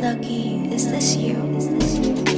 Lucky, is this you? Is this you?